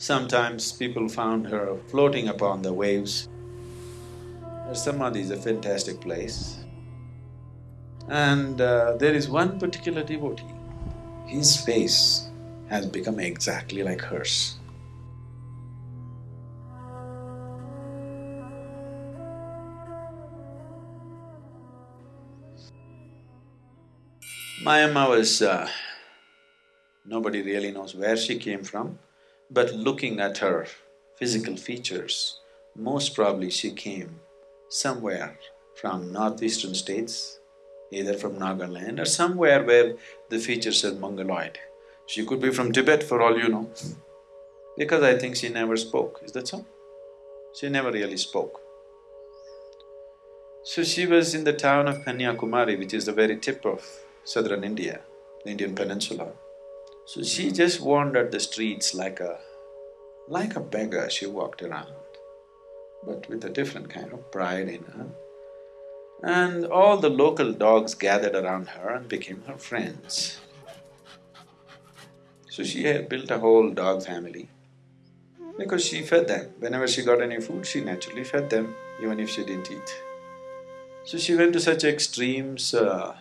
Sometimes people found her floating upon the waves. Her Samadhi is a fantastic place. And uh, there is one particular devotee, his face has become exactly like hers. Mayamma was… Uh, nobody really knows where she came from, but looking at her physical features, most probably she came somewhere from northeastern states, either from Nagaland or somewhere where the features are mongoloid. She could be from Tibet for all you know, because I think she never spoke, is that so? She never really spoke. So she was in the town of Kanyakumari, which is the very tip of southern India, the Indian peninsula. So she just wandered the streets like a… like a beggar she walked around, but with a different kind of pride in her. And all the local dogs gathered around her and became her friends. So she had built a whole dog family because she fed them. Whenever she got any food, she naturally fed them, even if she didn't eat. So she went to such extremes, uh,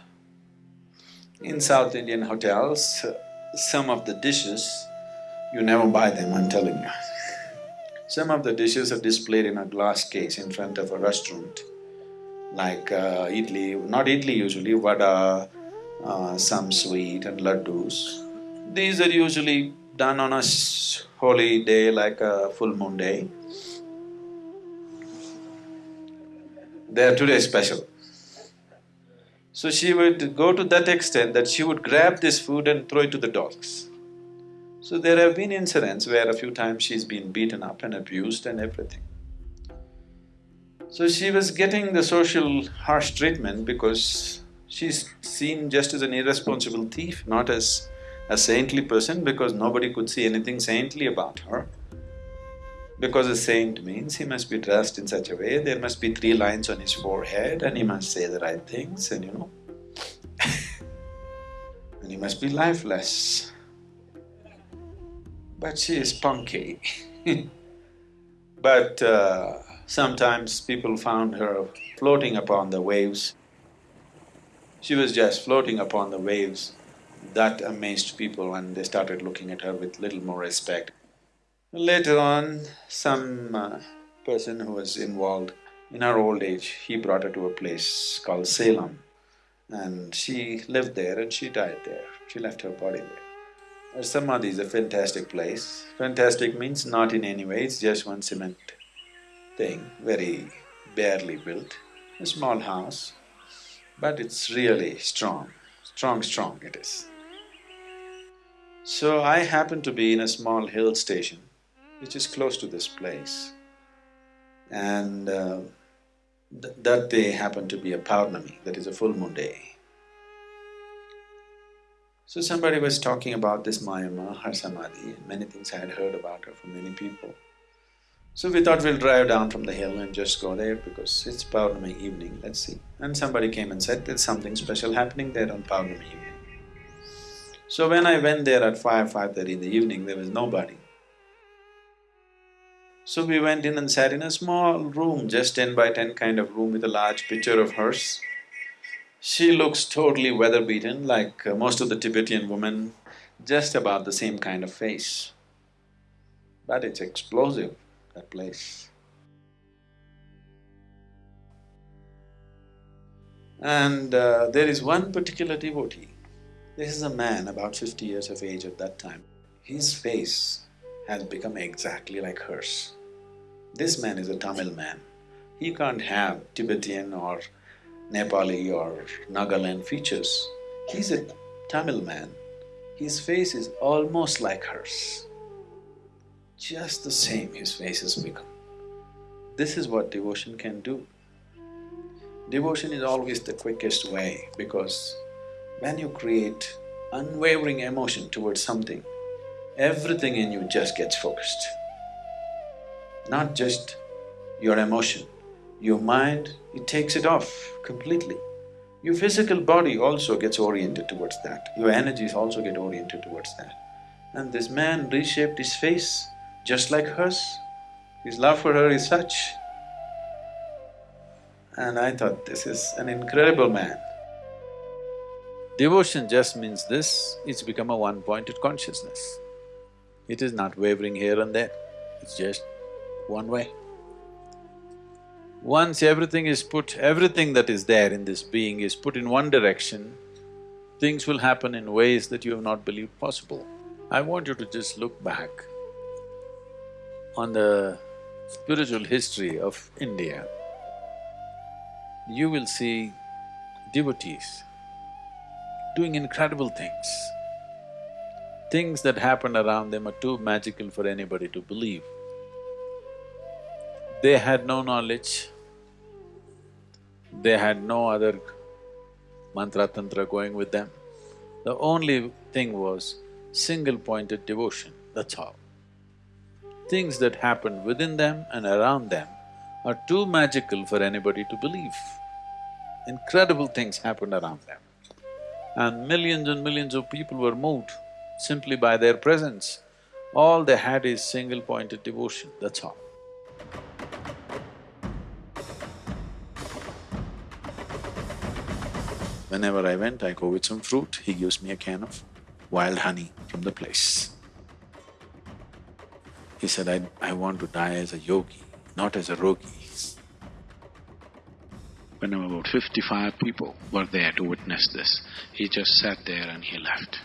in South Indian hotels, some of the dishes, you never buy them, I'm telling you. Some of the dishes are displayed in a glass case in front of a restaurant, like uh, idli, not idli usually, vada, uh, some sweet and laddus. These are usually done on a holy day like a full moon day. They are today special. So she would go to that extent that she would grab this food and throw it to the dogs. So there have been incidents where a few times she's been beaten up and abused and everything. So she was getting the social harsh treatment because she's seen just as an irresponsible thief, not as a saintly person because nobody could see anything saintly about her. Because a saint means he must be dressed in such a way, there must be three lines on his forehead and he must say the right things and you know and he must be lifeless. But she is punky But uh, sometimes people found her floating upon the waves. She was just floating upon the waves. That amazed people and they started looking at her with little more respect. Later on, some uh, person who was involved in her old age, he brought her to a place called Salem and she lived there and she died there. She left her body there. Samadhi is a fantastic place. Fantastic means not in any way, it's just one cement thing, very barely built, a small house, but it's really strong, strong, strong it is. So I happen to be in a small hill station which is close to this place. And uh, th that day happened to be a Paurnami, that is a full moon day. So somebody was talking about this Mayamma, her Samadhi, and many things I had heard about her from many people. So we thought we'll drive down from the hill and just go there because it's Paurnami evening, let's see. And somebody came and said, there's something special happening there on Paurnami evening. So when I went there at five, five-thirty in the evening, there was nobody. So we went in and sat in a small room, just ten by ten kind of room with a large picture of hers. She looks totally weather-beaten like uh, most of the Tibetan women, just about the same kind of face. But it's explosive, that place. And uh, there is one particular devotee. This is a man about fifty years of age at that time. His face has become exactly like hers. This man is a Tamil man. He can't have Tibetan or Nepali or Nagaland features. He's a Tamil man. His face is almost like hers. Just the same his face has become. This is what devotion can do. Devotion is always the quickest way because when you create unwavering emotion towards something, everything in you just gets focused. Not just your emotion, your mind, it takes it off completely. Your physical body also gets oriented towards that, your energies also get oriented towards that. And this man reshaped his face just like hers. His love for her is such. And I thought, this is an incredible man. Devotion just means this, it's become a one-pointed consciousness. It is not wavering here and there, it's just one way. Once everything is put, everything that is there in this being is put in one direction, things will happen in ways that you have not believed possible. I want you to just look back on the spiritual history of India. You will see devotees doing incredible things. Things that happened around them are too magical for anybody to believe. They had no knowledge, they had no other mantra tantra going with them. The only thing was single-pointed devotion, that's all. Things that happened within them and around them are too magical for anybody to believe. Incredible things happened around them. And millions and millions of people were moved simply by their presence. All they had is single-pointed devotion, that's all. Whenever I went, I go with some fruit, he gives me a can of wild honey from the place. He said, I, I want to die as a yogi, not as a rogi. When about fifty-five people were there to witness this, he just sat there and he left.